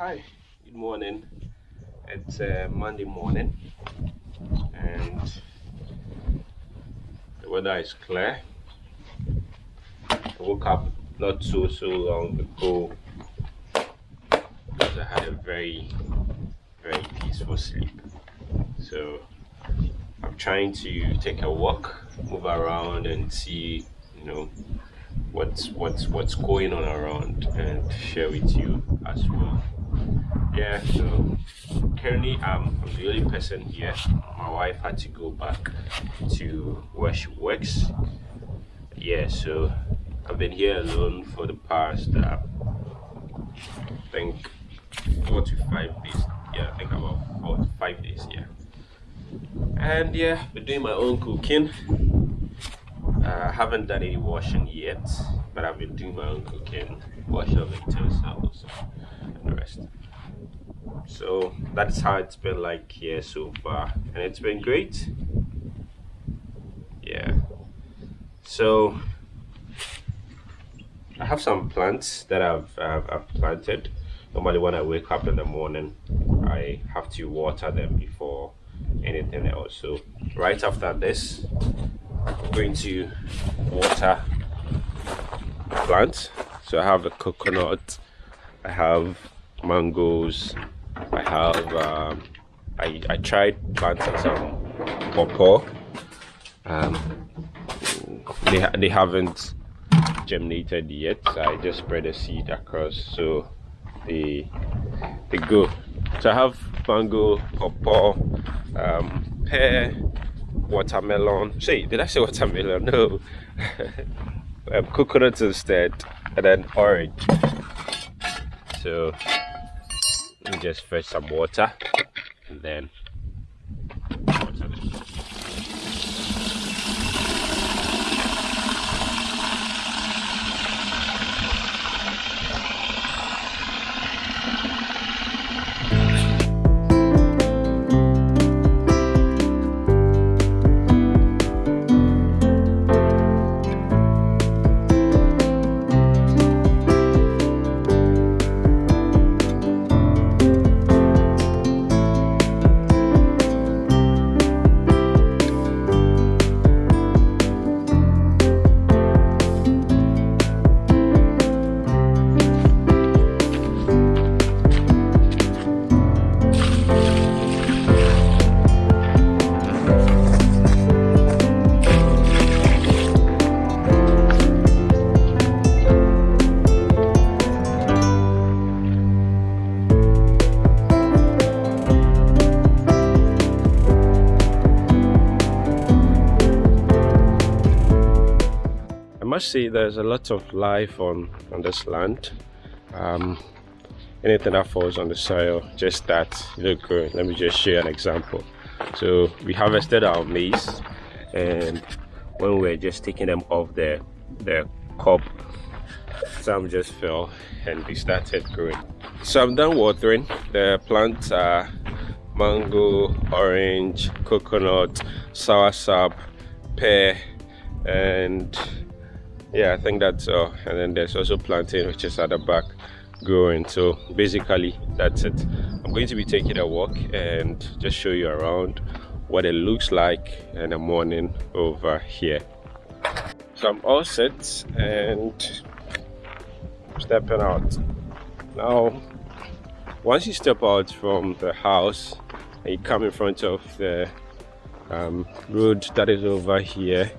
hi. Good morning. It's uh, monday morning and the weather is clear. I woke up not so so long ago because i had a very very peaceful sleep. So i'm trying to take a walk move around and see you know what's what's what's going on around and share with you as well yeah so currently I'm, the only person here. My wife had to go back to where she works. Yeah so I've been here alone for the past uh, I think four to five days. Yeah I think about four to five days yeah. And yeah been doing my own cooking. Uh, I haven't done any washing yet but I've been doing my own cooking washing of utensils and the rest so that's how it's been like here so far. And it's been great. Yeah. So I have some plants that I've, I've, I've planted. Normally when I wake up in the morning I have to water them before anything else. So right after this I'm going to water plants. So I have a coconut. I have mangoes. I have um, I, I tried planting some pawpaw um, they, they haven't germinated yet so I just spread a seed across so they they go. So I have mango pawpaw um, pear watermelon. Say did I say watermelon? No. Um, instead and then orange. So just fetch some water and then must say there's a lot of life on on this land. Um, anything that falls on the soil just that look good. Let me just you an example. So we harvested our maize and when we are just taking them off the the cob some just fell and they started growing. So i'm done watering. The plants are mango orange coconut soursop pear and yeah i think that's all. And then there's also plantain which is at the back growing. So basically that's it. I'm going to be taking a walk and just show you around what it looks like in the morning over here. So i'm all set and stepping out. Now once you step out from the house and you come in front of the um, road that is over here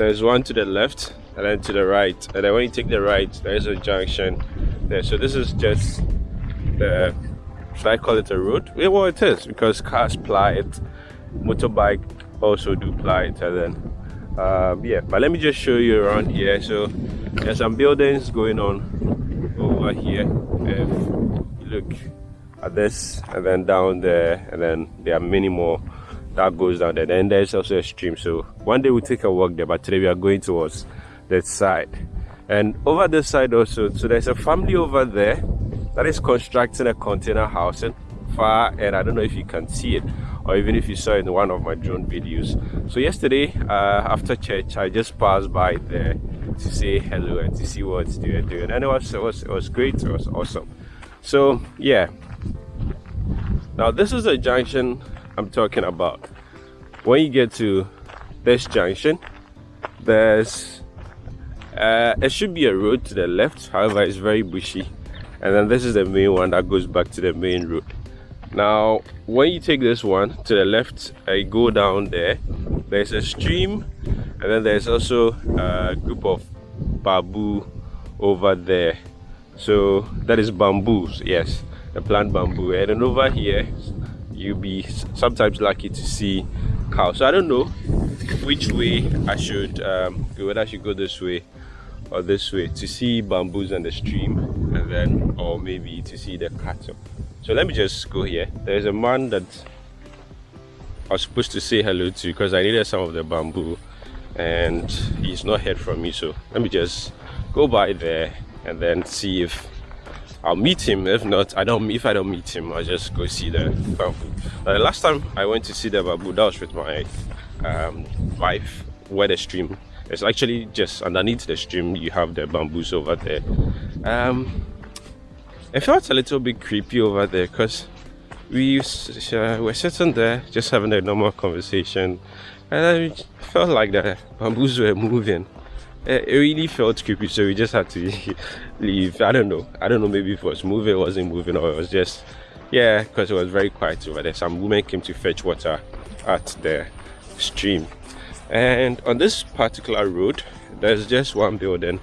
there's one to the left and then to the right and then when you take the right there's a junction there. So this is just the should i call it a road yeah well it is because cars ply it motorbike also do ply it and then um, yeah. But let me just show you around here. So there's some buildings going on over here. If you look at this and then down there and then there are many more that goes down there. And there's also a stream. So one day we'll take a walk there but today we are going towards that side. And over this side also so there's a family over there that is constructing a container housing far and i don't know if you can see it or even if you saw it in one of my drone videos. So yesterday uh, after church i just passed by there to say hello and to see what they're doing. And it was it was it was great. It was awesome. So yeah. Now this is a junction i'm talking about when you get to this junction there's uh, it should be a road to the left however it's very bushy. And then this is the main one that goes back to the main road. Now when you take this one to the left I go down there there's a stream and then there's also a group of bamboo over there. So that is bamboos yes the plant bamboo. And then over here you'll be sometimes lucky to see cows. So i don't know which way i should um, go whether i should go this way or this way to see bamboos and the stream and then or maybe to see the cattle. So let me just go here. There's a man that i was supposed to say hello to because i needed some of the bamboo and he's not heard from me. So let me just go by there and then see if I'll meet him. If not, I don't. If I don't meet him, I'll just go see the bamboo. Uh, last time I went to see the bamboo, that was with my um, wife, where the stream. It's actually just underneath the stream. You have the bamboos over there. Um, it felt a little bit creepy over there because we uh, were sitting there just having a normal conversation, and I felt like the bamboos were moving it really felt creepy so we just had to leave. I don't know. I don't know maybe if it was moving it wasn't moving or it was just yeah because it was very quiet over there. Some women came to fetch water at the stream. And on this particular road there's just one building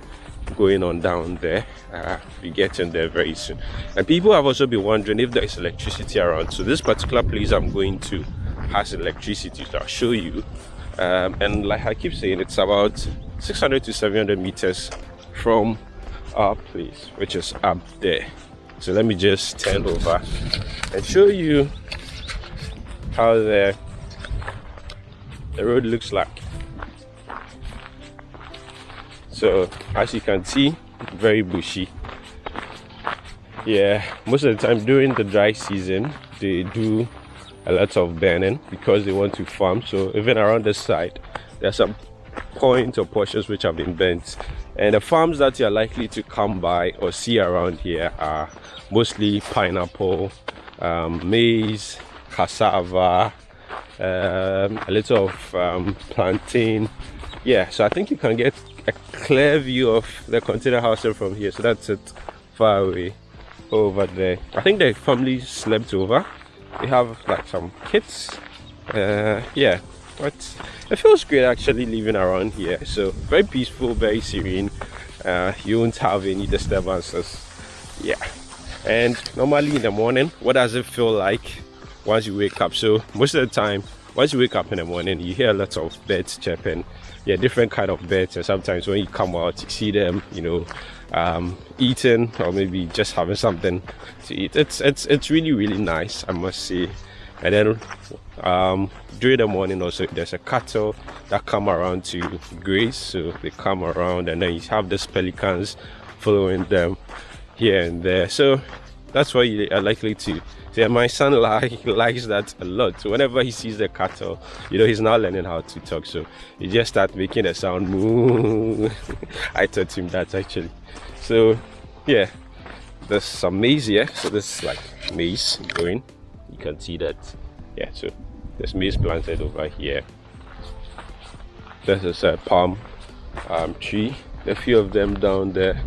going on down there. Uh, we get in there very soon. And people have also been wondering if there is electricity around. So this particular place i'm going to has electricity so i'll show you. Um, and like i keep saying it's about 600 to 700 meters from our place which is up there. So let me just turn over and show you how the the road looks like. So as you can see very bushy. Yeah most of the time during the dry season they do a lot of burning because they want to farm. So even around the side there's some points or portions which have been bent. And the farms that you're likely to come by or see around here are mostly pineapple um, maize cassava um, a little of um, plantain. Yeah so i think you can get a clear view of the container house from here. So that's it. Far away. Over there. I think the family slept over. They have like some kids uh, yeah but it feels great actually living around here. So very peaceful very serene. Uh, you won't have any disturbances. Yeah. And normally in the morning what does it feel like once you wake up? So most of the time once you wake up in the morning you hear lots of birds chirping. Yeah different kind of birds. And sometimes when you come out you see them you know um, eating or maybe just having something to eat. It's it's it's really really nice i must say. And then um, during the morning also there's a cattle that come around to graze. So they come around and then you have these pelicans following them here and there. So that's why you are likely to see my son like likes that a lot. So whenever he sees the cattle you know he's now learning how to talk. So he just start making a sound. Moo i taught him that actually. So yeah. There's some maize here so this is like maize going. You can see that. Yeah so there's maize planted over here. This is a palm um, tree. A few of them down there.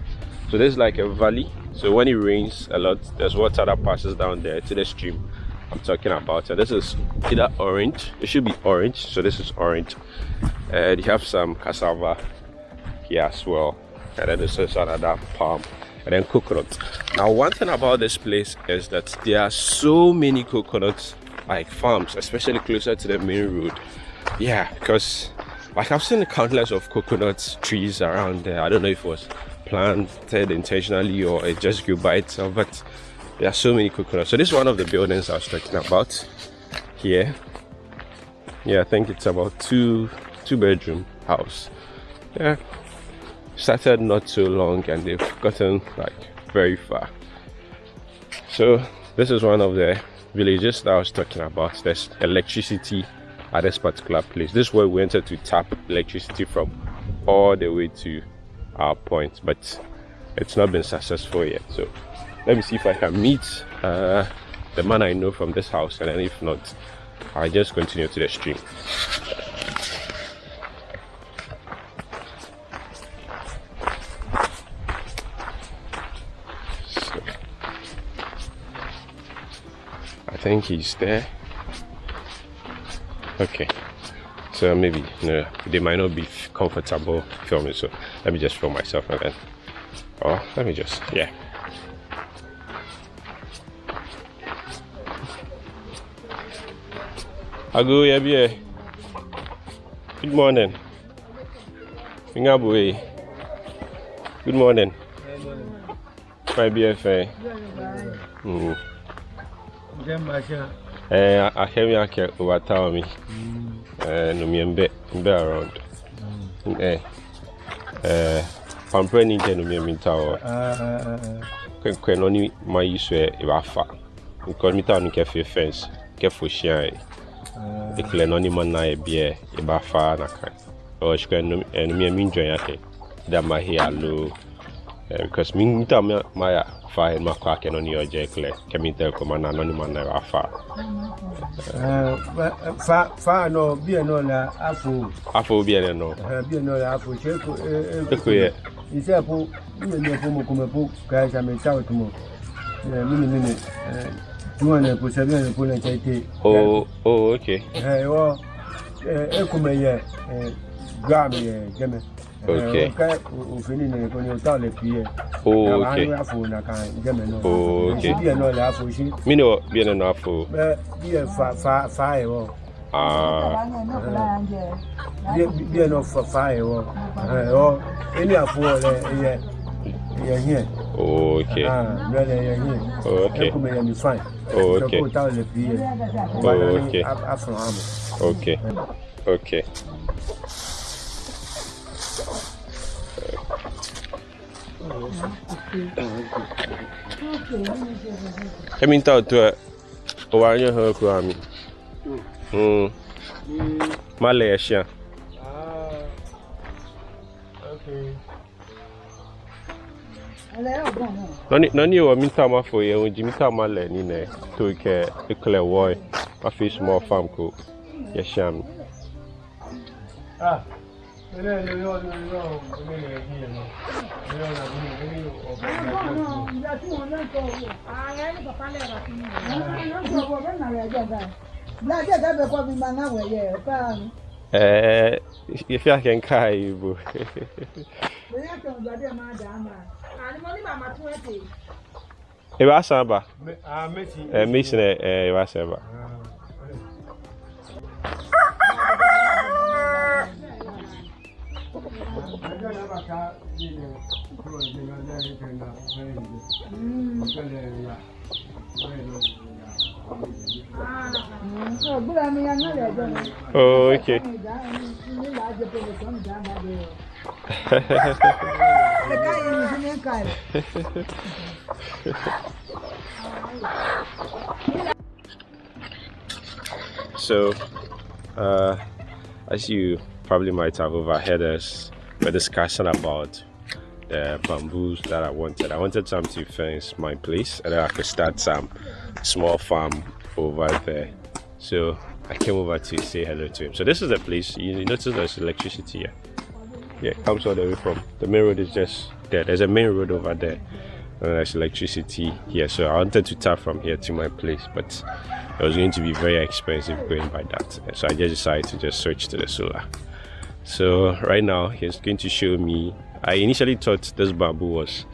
So there's like a valley. So when it rains a lot there's water that passes down there to the stream i'm talking about. And this is either orange it should be orange. So this is orange. And you have some cassava here as well. And then this is another palm. And then coconut. Now one thing about this place is that there are so many coconuts like farms especially closer to the main road. Yeah because like i've seen countless of coconut trees around there. I don't know if it was planted intentionally or it just grew by itself but there are so many coconuts. So this is one of the buildings i was talking about here. Yeah i think it's about two two bedroom house. Yeah started not so long and they've gotten like very far. So this is one of the villages that i was talking about. There's electricity at this particular place. This is where we wanted to tap electricity from all the way to our point but it's not been successful yet. So let me see if I can meet uh, the man I know from this house and then if not I just continue to the stream think he's there okay so maybe know, they might not be comfortable filming so let me just film myself and then oh let me just yeah Ago yeah Good morning. Ngabu Good morning. My BFA. Hmm. Eh, ahemi ake overtower me. Eh, no me mbe mbe around. Eh. Eh, pampre ni je no me mintawo. Ah ah ah. no ni ma yiso e ba fa. Because mi ta no ke fence, ke fo hia ekele no ni mana e bie e ba fa na kan o shkwe no no mi mi njoya ke da ma hi alo because mi ta ma ya fa e ma kwa ke no ni oje ekele ke mi tel ko mana no ni mana ba fa. Fa fa no bie no la afo afo bie no. Bie no la afo che ko e ko ye? ise po mi ni po mo ko me po ka sa me sa o tumo mi ni ni. Tuwane kusabia ni kuna chaite oh oh okay. Eh wo eh kuma ye eh gram ye jeme Okay. Oh, okay. Oh, okay. Me no, me no na fo. Be a fa fa fa e wo. Ah. Be no fa fa e wo. Eh o. Any afo le ye. Ye here. Okay. Ah, me le ye ok Okay. ok here Emi nta otu a ụwa anya ha okwu ami. Mala ya shi a. Nani ewa minta ma fo ye onji minta ma le ni ne to ke ekle woi ma fi small farm ko ya shi ami. Böyle yo yo yo yo böyle yapıyor no. Yo la bunu böyle o. Ya tu ona ko. Ah, ya ni papa le ra fún mi. No no ko ben na ya ja. Bla ja ja be ko bi ma na we ye pa. Eh, ife ake nke a Igbo. Ebe asa aba? Mesin ebe asa aba. Okay. so, uh, as you probably might have overheard us, we're discussing about the bamboos that I wanted. I wanted some to fence my place and then I could start some small farm over there. So I came over to say hello to him. So this is the place. You notice there's electricity here. Yeah, it comes all the way from the main road is just there. There's a main road over there. And there's electricity here. So I wanted to tap from here to my place, but it was going to be very expensive going by that. So I just decided to just switch to the solar. So right now he's going to show me. I initially thought this bamboo was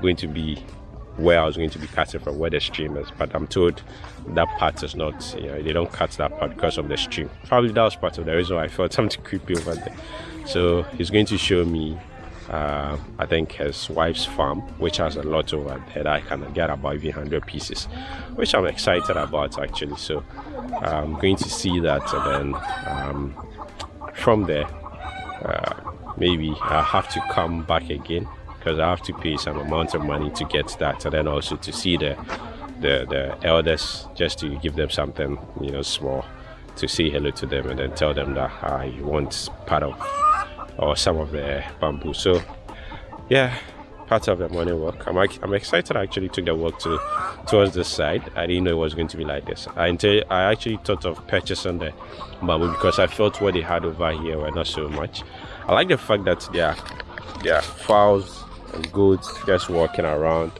going to be where I was going to be cutting from, where the stream is, but I'm told that part is not. You know, they don't cut that part because of the stream. Probably that was part of the reason why I felt something creepy over there. So he's going to show me. Uh, I think his wife's farm, which has a lot over there that I can get about even 100 pieces, which I'm excited about actually. So I'm going to see that and then um, from there uh, maybe I have to come back again because I have to pay some amount of money to get that, and then also to see the the the elders just to give them something you know small to say hello to them and then tell them that I want part of or some of the bamboo. So yeah, part of the morning walk. I'm, I'm excited I actually took the walk to towards this side. I didn't know it was going to be like this. I, until I actually thought of purchasing the bamboo because I felt what they had over here were not so much. I like the fact that there are, there are fowls and goats just walking around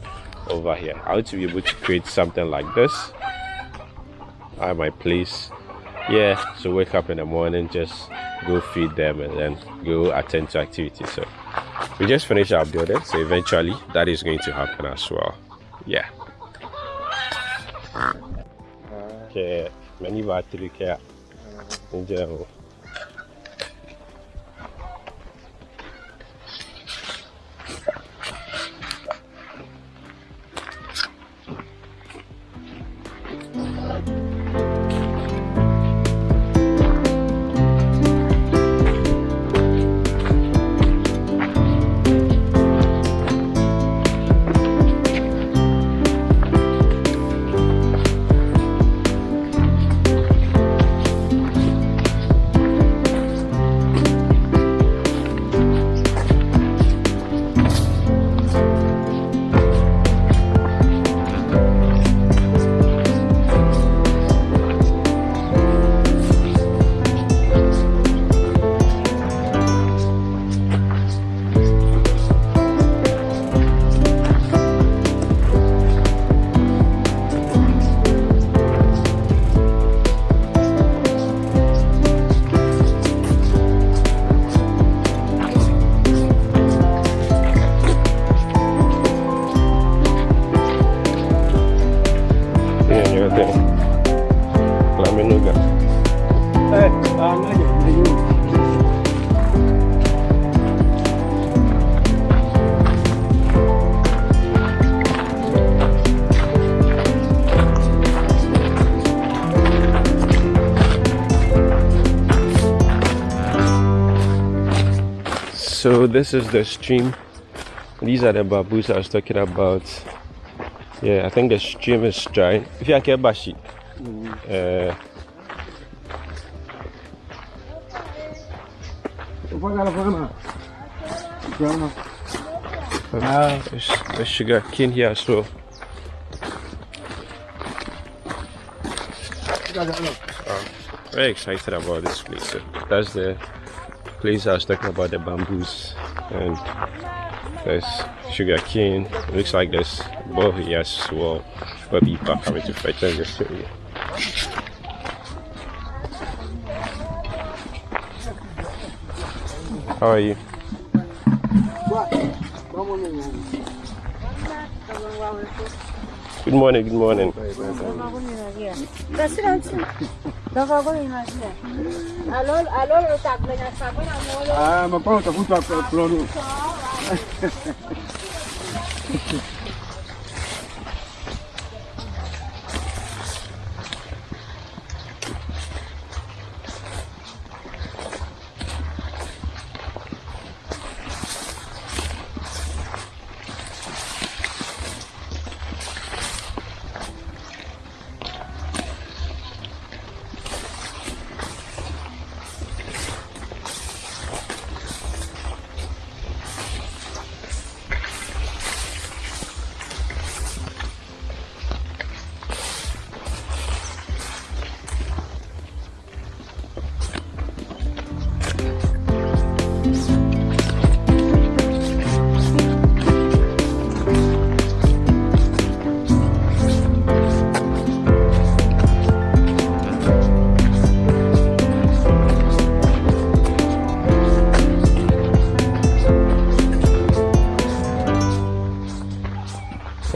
over here. I want to be able to create something like this at my place. Yeah, so wake up in the morning, just go feed them and then go attend to activities. So we just finished our building so eventually that is going to happen as well. Yeah. Okay many battery care in general so this is the stream. These are the bamboos i was talking about. Yeah i think the stream is dry. If you are bashi. Uh, there's, there's sugar cane here as well. Very excited about this place so that's the place I was talking about the bamboos and there's sugar cane. It looks like there's both as well where people coming to fetch them just show you. How are you? Good morning, good morning. Ndogogo imagine. Alors, alors, utakwenda sabuni na moyo. Ah, mapao utakuta plano.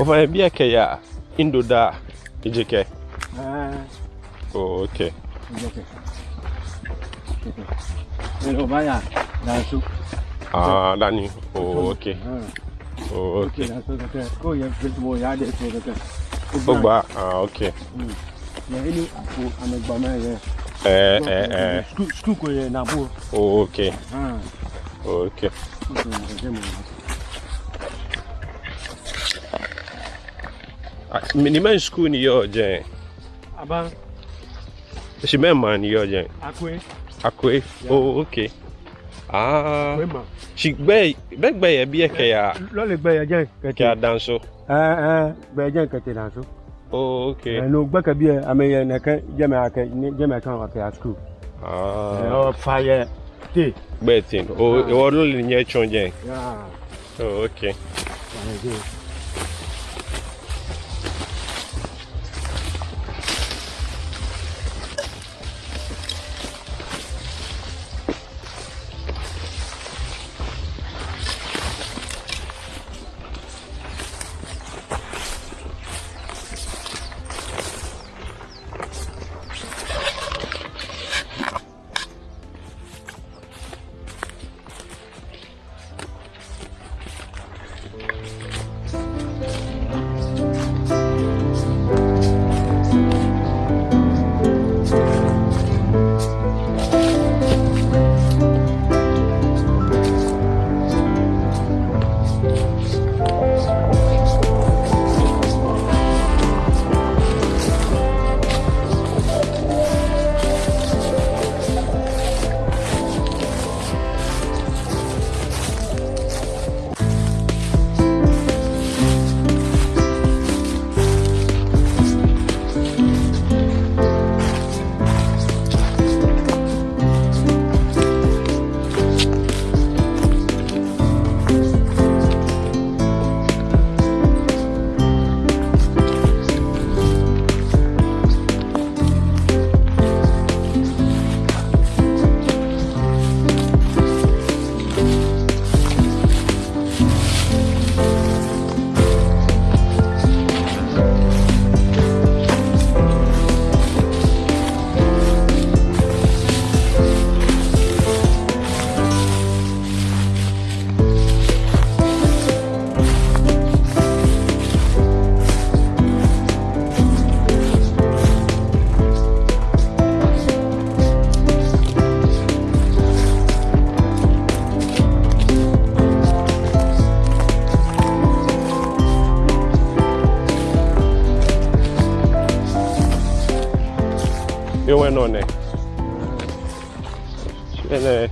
Papa, ebi eke ya indo da ijike. Ah. Oh, Hello, Maya. Nasu. Ah, Dani. Oh, okay. Oh, okay. Nasu, okay. Ya de so okay. Ah, okay. Na ele apo amegba na. Eh, eh, eh. School school ko ye na bo. Ah. Okay. Ah, Niman school ni yo jen. Aban. Shimen man ni yo jen. Akwe. Akwe. Yeah. Oh, okay. Ah. Akwe man. Shi gbe be gbe ye bi e ke ya. Lo le gbe ye jen kete. Ke danso. Eh eh gbe jen kete danso. Oh, okay. No gbe ke bi e ame ye ne ke je me ake je me kan ake at school. Ah. Oh, fire. Ti. Gbe tin. o ìwọ lo le nye chon jen. Yeah. Oh, okay. Yeah.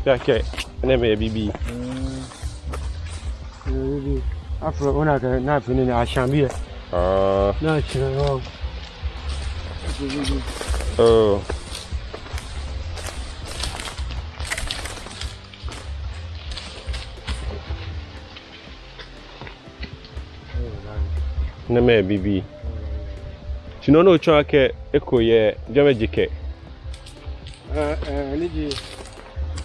Perché? Nem BB. Afro ah, ona ka na fini ne ahyɛn bi yɛ. Ah. Na kyerɛ. Oh. ne mɛ bibi sinɔn n'o tsɔ akɛ eko yɛ jɛmɛ jikɛ. ɛɛ ɛɛ ne ji.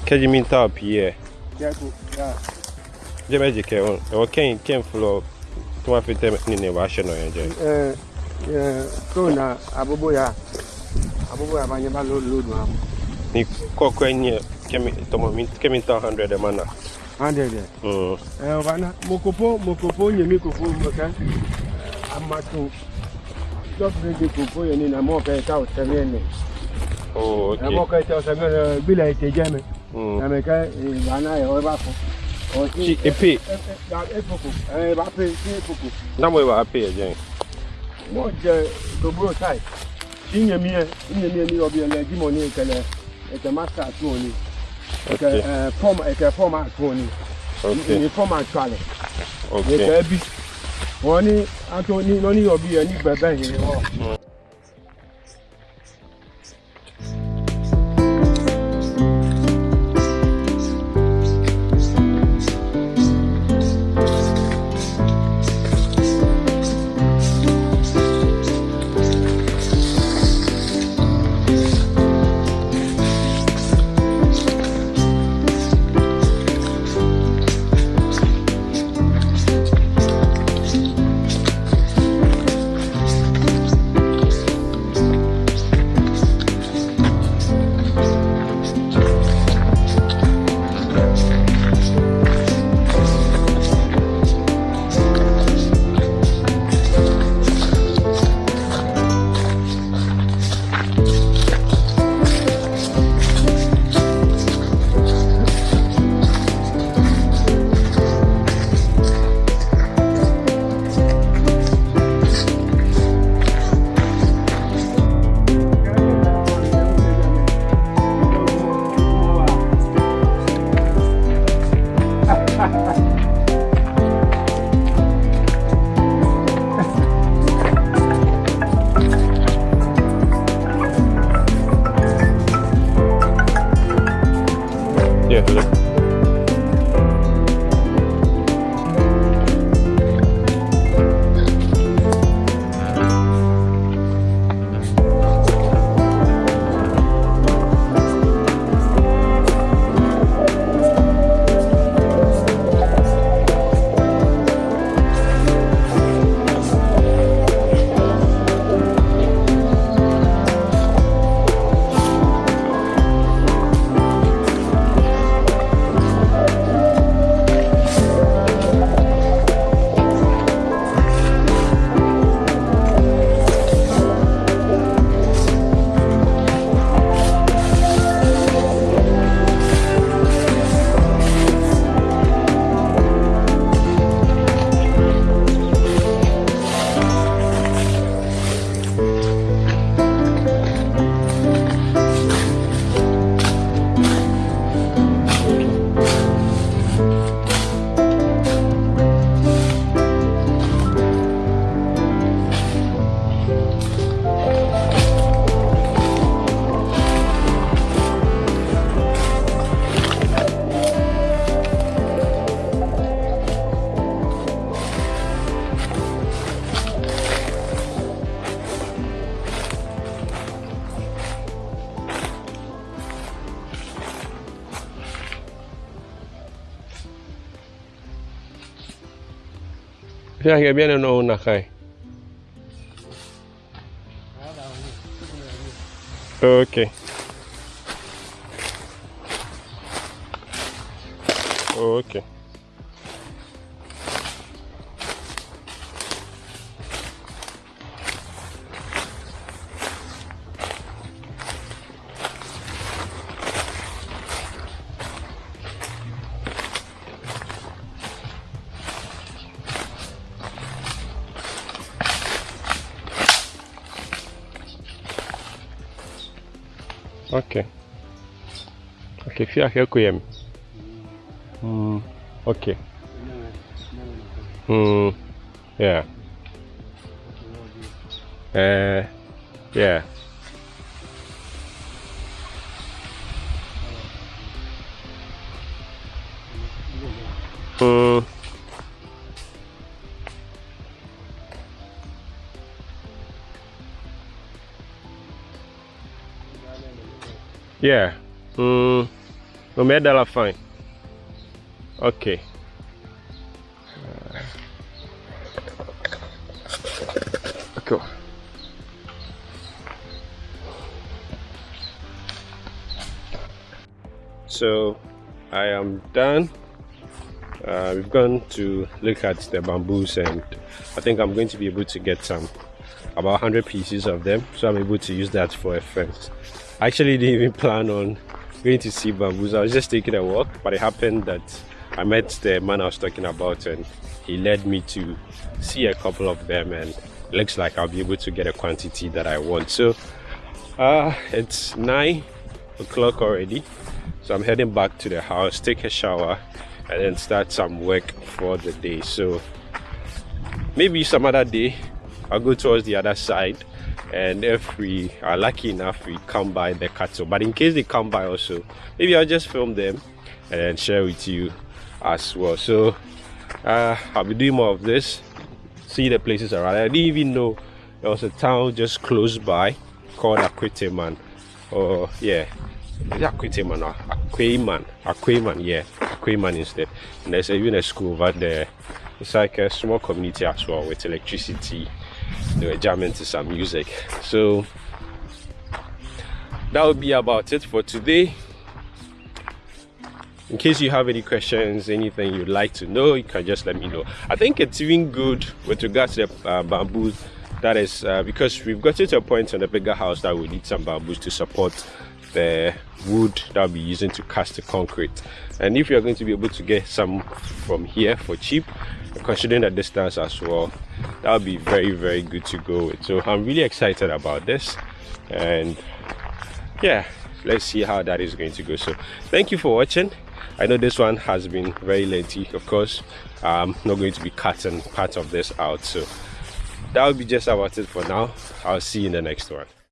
Catch me top, yeah. Careful, yeah. Jẹ́ méjì kẹ́ ẹ̀wọ̀n kẹ́yìn kẹ́yìn fún lọ tí wọ́n fi tẹ́ nínú ìwà aṣọ náà yẹn jẹ. Ẹ ẹ kúrò náà abóbóyà abóbóyà máa yẹ bá lóòdù àwọn. Ní kọ́kọ́ ẹ̀yìn ẹ̀ kẹ́mi tọmọ mi kẹ́mi tán hundred ẹ̀ máa nà. hundred ẹ̀. Mm. Ẹ ọba náà mokòfó mokòfó yèmí kòfó mọ̀kẹ́ amatu dɔfiri di ko fo yen ni na mɔ kɛ i ka o oh, sɛbɛn ne. o ok ɛ mɔ kɛ i ta o sɛbɛn ne bila i tɛ jɛ mɛ na meka ba na ye ba ko o ti epe da epoko eh ba pe ti epoko na mo ba pe je mo je to bro sai ti nye mi e nye mi e mi obi ele di mo ni ekele eke master tu oni que eh forma eke form at oni okay ni. Forma at chale que eke bi wọ́n ní atọ́ ní lọ́ní ọ̀bí ẹ̀ ní bẹ̀bẹ̀ yìí wọ́n. que viene no una Jai. Ok. Ok. Okay. Okay, fia ke ku yem. Hmm. Okay. Hmm. Yeah. Uh. Yeah. Yeah. Hmm. No me da la fine. Okay. Cool. So I am done. Uh, we've gone to look at the bamboos and I think I'm going to be able to get some about 100 pieces of them so I'm able to use that for a fence. I actually didn't even plan on going to see bamboos. I was just taking a walk but it happened that I met the man I was talking about and he led me to see a couple of them and looks like I'll be able to get a quantity that I want. So uh, it's 9 o'clock already so I'm heading back to the house, take a shower and then start some work for the day. So maybe some other day I'll go towards the other side and if we are lucky enough we come by the cattle but in case they come by also maybe I'll just film them and share with you as well. So uh, I'll be doing more of this see the places around. I didn't even know there was a town just close by called Akwiteman. Or yeah. Akwiteman or Akweman Akweman yeah. Akweman instead. And there's even a school over there. It's like a small community as well with electricity they were jamming to some music. So that would be about it for today. In case you have any questions anything you'd like to know you can just let me know. I think it's even good with regards to the uh, bamboo that is uh, because we've got to a point on the bigger house that we need some bamboos to support the wood that we're using to cast the concrete. And if you're going to be able to get some from here for cheap considering the distance as well that would be very very good to go with. So i'm really excited about this. And yeah let's see how that is going to go. So thank you for watching. I know this one has been very lengthy of course. I'm not going to be cutting part of this out. So that will be just about it for now. I'll see you in the next one